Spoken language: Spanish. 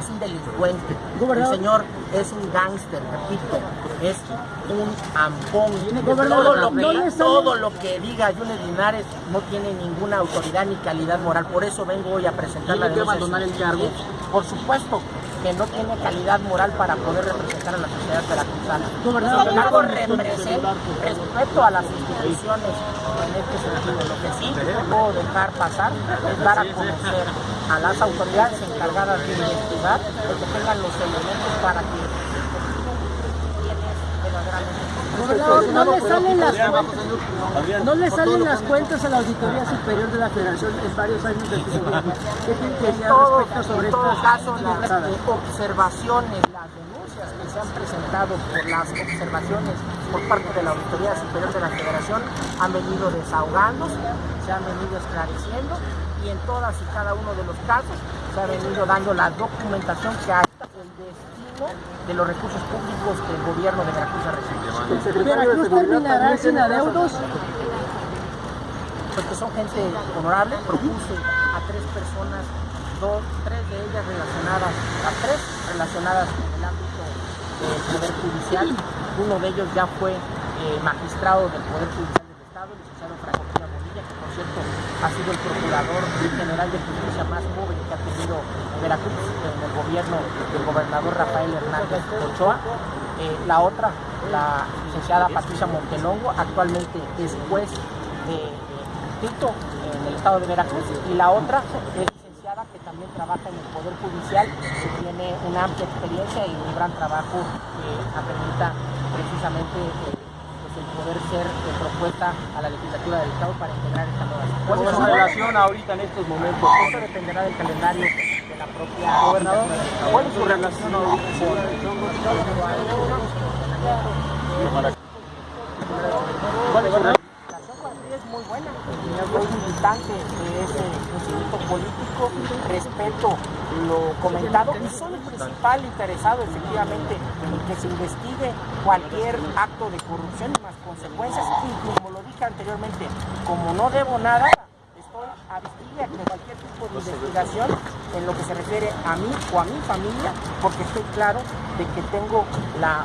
Es un delincuente. Gobernador. El señor es un gángster, repito, es un ampón. Todo lo, que, no todo lo que diga Yunes Linares no tiene ninguna autoridad ni calidad moral. Por eso vengo hoy a presentar la ¿Tiene que denuncia. abandonar el cargo? Por supuesto que no tiene calidad moral para poder representar a la sociedad veracruzana. Sin embargo, respeto a las instituciones en este sentido. Lo que sí no puedo dejar pasar es dar a conocer a las autoridades encargadas de investigar que tengan los elementos para que verdaderamente No le salen las cuentas, no le salen las cuentas a la Auditoría Superior de la Federación en varios años de. ¿Qué En todo, sobre en todo estas caso, las observaciones, las denuncias que se han presentado por las observaciones por parte de la Auditoría Superior de la Federación han venido desahogándose, se han venido esclareciendo y en todas y cada uno de los casos se ha venido dando la documentación que hay. El de los recursos públicos que el gobierno de Veracruz ha recibido. ¿Veracruz terminará sin adeudos? porque son gente honorable, propuse a tres personas, dos, tres de ellas relacionadas, a tres relacionadas en el ámbito del Poder Judicial. Uno de ellos ya fue eh, magistrado del Poder Judicial del Estado, el licenciado Franco Bonilla, que por cierto ha sido el procurador general de justicia más joven que ha tenido Veracruz gobierno del gobernador Rafael Hernández Ochoa. Eh, la otra, la licenciada Patricia Montelongo, actualmente es juez de distrito en el estado de Veracruz y la otra es licenciada que también trabaja en el Poder Judicial, que tiene una amplia experiencia y un gran trabajo que acredita precisamente eh, pues el poder ser eh, propuesta a la legislatura del estado para integrar esta nueva ¿Cuál es su relación ahorita en estos momentos? Esto dependerá del calendario la propia Gobernador, legislatura. ¿cuál es su relación con ¿Cuál es muy buena. Yo soy militante de ese instituto político, respeto lo comentado y soy el principal interesado efectivamente en que se investigue cualquier acto de corrupción y más consecuencias. Y como lo dije anteriormente, como no debo nada, estoy a vigilia con cualquier tipo de investigación en lo que se refiere a mí o a mi familia, porque estoy claro de que tengo la